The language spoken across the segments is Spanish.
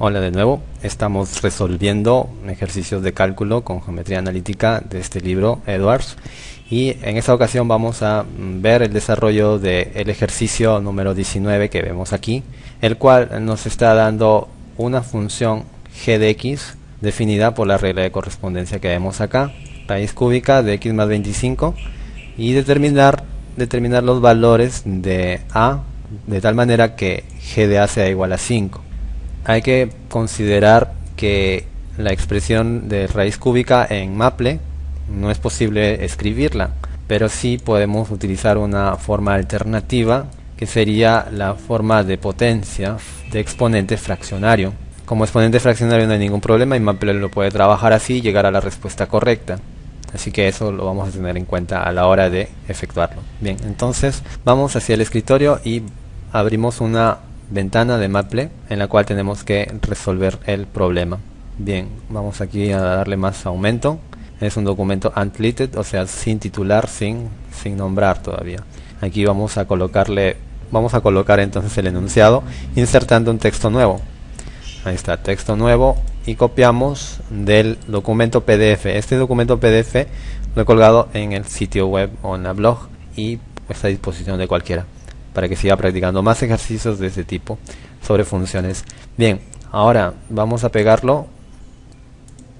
Hola de nuevo, estamos resolviendo ejercicios de cálculo con geometría analítica de este libro Edwards. Y en esta ocasión vamos a ver el desarrollo del ejercicio número 19 que vemos aquí el cual nos está dando una función g de x definida por la regla de correspondencia que vemos acá. Raíz cúbica de x más 25 y determinar, determinar los valores de a de tal manera que g de a sea igual a 5 hay que considerar que la expresión de raíz cúbica en Maple no es posible escribirla, pero sí podemos utilizar una forma alternativa que sería la forma de potencia de exponente fraccionario. Como exponente fraccionario no hay ningún problema y Maple lo puede trabajar así y llegar a la respuesta correcta. Así que eso lo vamos a tener en cuenta a la hora de efectuarlo. Bien, entonces vamos hacia el escritorio y abrimos una ventana de Maple en la cual tenemos que resolver el problema. Bien, vamos aquí a darle más aumento. Es un documento untitled, o sea, sin titular, sin, sin nombrar todavía. Aquí vamos a colocarle, vamos a colocar entonces el enunciado insertando un texto nuevo. Ahí está, texto nuevo y copiamos del documento PDF. Este documento PDF lo he colgado en el sitio web o en la blog y está a disposición de cualquiera para que siga practicando más ejercicios de este tipo sobre funciones. Bien, ahora vamos a pegarlo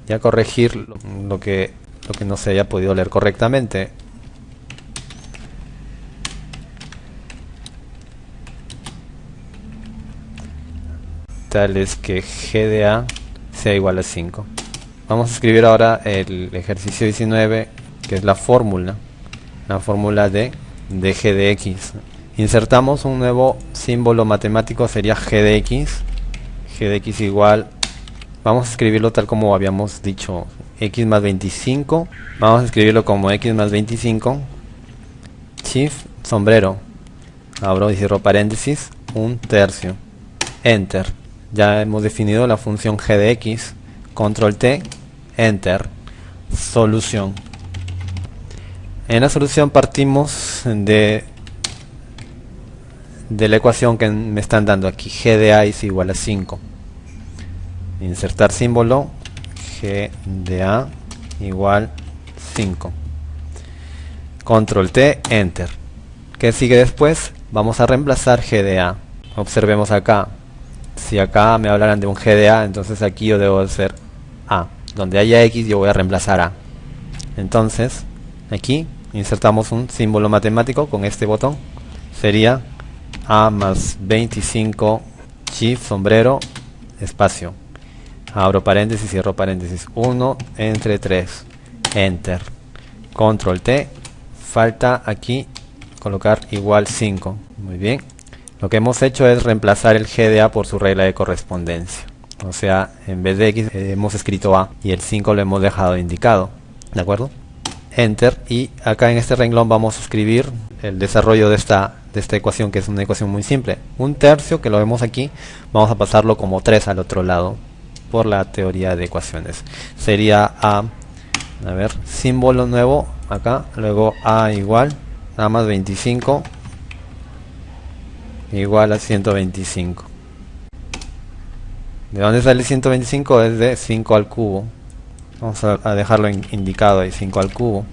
y a corregir lo que, lo que no se haya podido leer correctamente. Tal es que g de a sea igual a 5. Vamos a escribir ahora el ejercicio 19, que es la fórmula, la fórmula de, de g de x insertamos un nuevo símbolo matemático sería g de x. G de x igual vamos a escribirlo tal como habíamos dicho x más 25 vamos a escribirlo como x más 25 shift sombrero. Abro y cierro paréntesis un tercio. Enter. Ya hemos definido la función g de x. Control t enter. Solución. En la solución partimos de de la ecuación que me están dando aquí. G de a es igual a 5 insertar símbolo g de a igual 5 control t enter. ¿qué sigue después? vamos a reemplazar g de a. Observemos acá. Si acá me hablaran de un g de a entonces aquí yo debo hacer a. Donde haya x yo voy a reemplazar a. Entonces aquí insertamos un símbolo matemático con este botón. Sería a más 25 shift sombrero espacio. Abro paréntesis cierro paréntesis. 1 entre 3 enter. Control T. Falta aquí colocar igual 5 muy bien. Lo que hemos hecho es reemplazar el GDA por su regla de correspondencia. O sea en vez de X eh, hemos escrito A y el 5 lo hemos dejado indicado. De acuerdo enter. Y acá en este renglón vamos a escribir el desarrollo de esta de esta ecuación que es una ecuación muy simple. Un tercio que lo vemos aquí, vamos a pasarlo como 3 al otro lado por la teoría de ecuaciones. Sería A, a ver, símbolo nuevo acá, luego A igual, A más 25 igual a 125. ¿De dónde sale 125? Es de 5 al cubo. Vamos a, dejarlo indicado ahí, 5 al cubo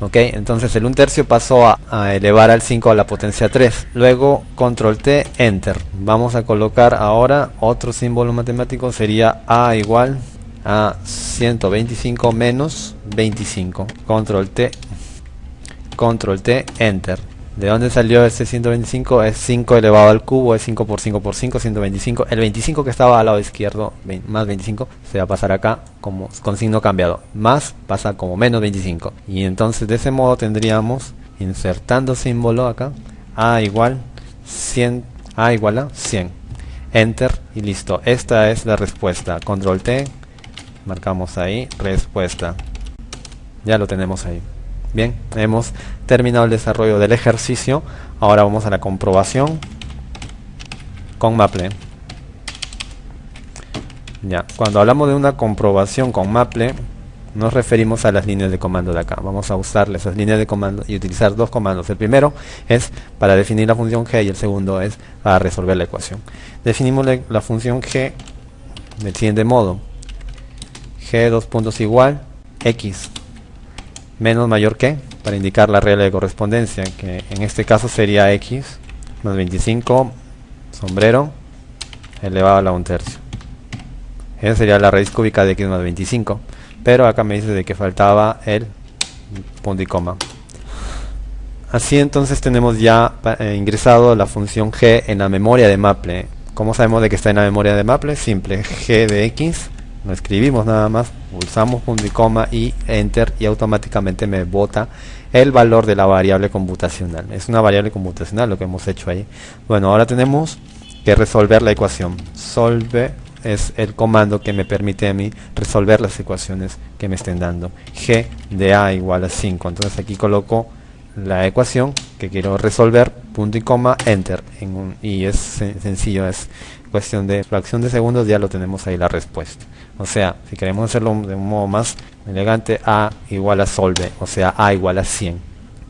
ok entonces el 1 tercio pasó a, elevar al 5 a la potencia 3 luego control T enter. Vamos a colocar ahora otro símbolo matemático sería a igual a 125 menos 25 control T control T enter ¿De dónde salió ese 125? Es 5 elevado al cubo, es 5 por 5 por 5, 125. El 25 que estaba al lado izquierdo, más 25, se va a pasar acá como con signo cambiado. Más pasa como menos 25. Y entonces de ese modo tendríamos, insertando símbolo acá, A igual 100, A igual a 100. Enter y listo. Esta es la respuesta. Control T, marcamos ahí, respuesta. Ya lo tenemos ahí. Bien, hemos terminado el desarrollo del ejercicio. Ahora vamos a la comprobación con Maple. Ya, cuando hablamos de una comprobación con Maple, nos referimos a las líneas de comando de acá. Vamos a usar esas líneas de comando y utilizar dos comandos. El primero es para definir la función g y el segundo es para resolver la ecuación. Definimos la función g del siguiente modo. G dos puntos igual, X menos mayor que, para indicar la regla de correspondencia, que en este caso sería X más 25, sombrero, elevado a la 1 tercio. Esa sería la raíz cúbica de X más 25. Pero acá me dice de que faltaba el punto y coma. Así entonces tenemos ya eh, ingresado la función g en la memoria de Maple. ¿Cómo sabemos de que está en la memoria de Maple? Simple, g de x, lo escribimos nada más, pulsamos punto y coma y enter y automáticamente me bota el valor de la variable computacional. Es una variable computacional lo que hemos hecho ahí. Bueno, ahora tenemos que resolver la ecuación. Solve es el comando que me permite a mí resolver las ecuaciones que me estén dando. g de a igual a 5. Entonces aquí coloco la ecuación que quiero resolver, punto y coma, enter. y es sencillo, es cuestión de fracción de segundos, ya lo tenemos ahí la respuesta. O sea, si queremos hacerlo de un modo más elegante, a igual a solve, o sea, a igual a 100.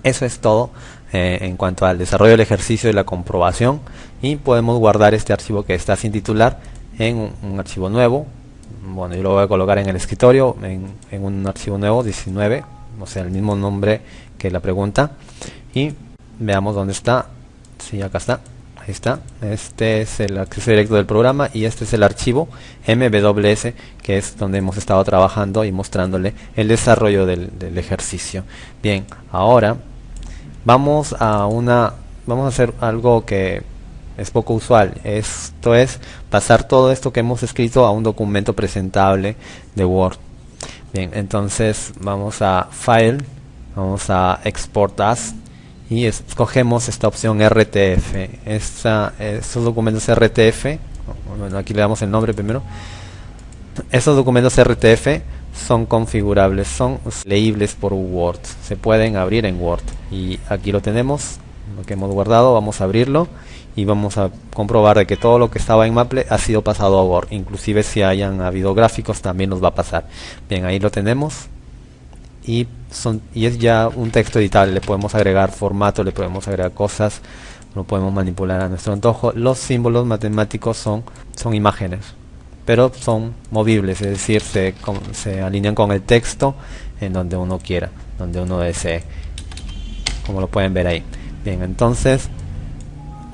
Eso es todo eh, en cuanto al desarrollo del ejercicio y la comprobación. Y podemos guardar este archivo que está sin titular en un, archivo nuevo. Bueno, yo lo voy a colocar en el escritorio, en, en un archivo nuevo, 19, o sea, el mismo nombre que la pregunta. Y veamos dónde está. Sí, acá está. Ahí está. Este es el acceso directo del programa y este es el archivo MWS, que es donde hemos estado trabajando y mostrándole el desarrollo del, del ejercicio. Bien, ahora vamos a una vamos a hacer algo que es poco usual. Esto es pasar todo esto que hemos escrito a un documento presentable de Word. Bien, entonces vamos a File, vamos a Export As y escogemos esta opción RTF. Estos documentos RTF, bueno, aquí le damos el nombre primero. Estos documentos RTF son configurables, son leíbles por Word, se pueden abrir en Word y aquí lo tenemos, lo que hemos guardado, vamos a abrirlo y vamos a comprobar de que todo lo que estaba en Maple ha sido pasado a Word. Inclusive si hayan habido gráficos también nos va a pasar. Bien ahí lo tenemos. Y son y es ya un texto editable. Le podemos agregar formato le podemos agregar cosas lo podemos manipular a nuestro antojo. Los símbolos matemáticos son son imágenes pero son movibles es decir se, se alinean con el texto en donde uno quiera donde uno desee. Como lo pueden ver ahí bien entonces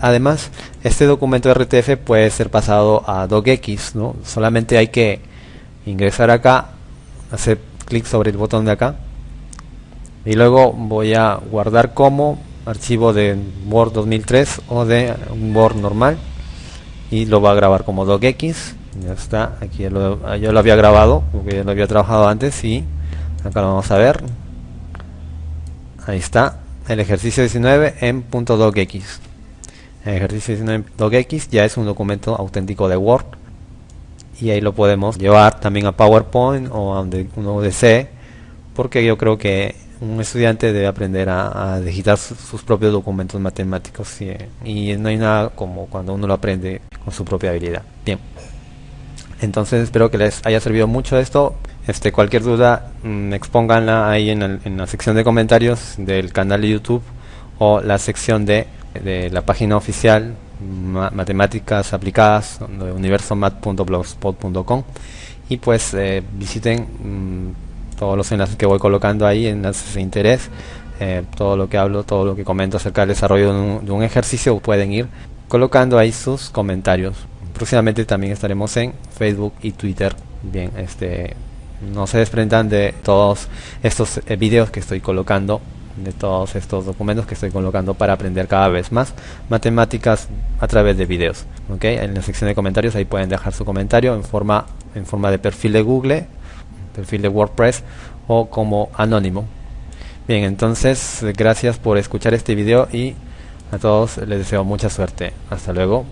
Además, este documento RTF puede ser pasado a docx, ¿no? Solamente hay que ingresar acá, hacer clic sobre el botón de acá y luego voy a guardar como archivo de Word 2003 o de un Word normal y lo va a grabar como docx. Ya está, aquí ya yo lo había grabado porque ya lo había trabajado antes y acá lo vamos a ver. Ahí está, el ejercicio 19 en .docx ejercicio 19 docx ya es un documento auténtico de Word. Y ahí lo podemos llevar también a PowerPoint o a donde uno desee porque yo creo que un estudiante debe aprender a, digitar sus, propios documentos matemáticos y, no hay nada como cuando uno lo aprende con su propia habilidad. Bien entonces espero que les haya servido mucho esto. Este cualquier duda mmm, expónganla ahí en, la sección de comentarios del canal de YouTube o la sección de la página oficial matemáticas aplicadas universomat.blogspot.com y pues eh, visiten mm, todos los enlaces que voy colocando ahí enlaces de interés eh, todo lo que hablo todo lo que comento acerca del desarrollo de un ejercicio pueden ir colocando ahí sus comentarios próximamente también estaremos en Facebook y Twitter bien este no se desprendan de todos estos eh, videos que estoy colocando de todos estos documentos que estoy colocando para aprender cada vez más matemáticas a través de videos. ¿okay? En la sección de comentarios ahí pueden dejar su comentario en forma, en forma de perfil de Google, perfil de WordPress o como anónimo. Bien, entonces gracias por escuchar este video y a todos les deseo mucha suerte. Hasta luego.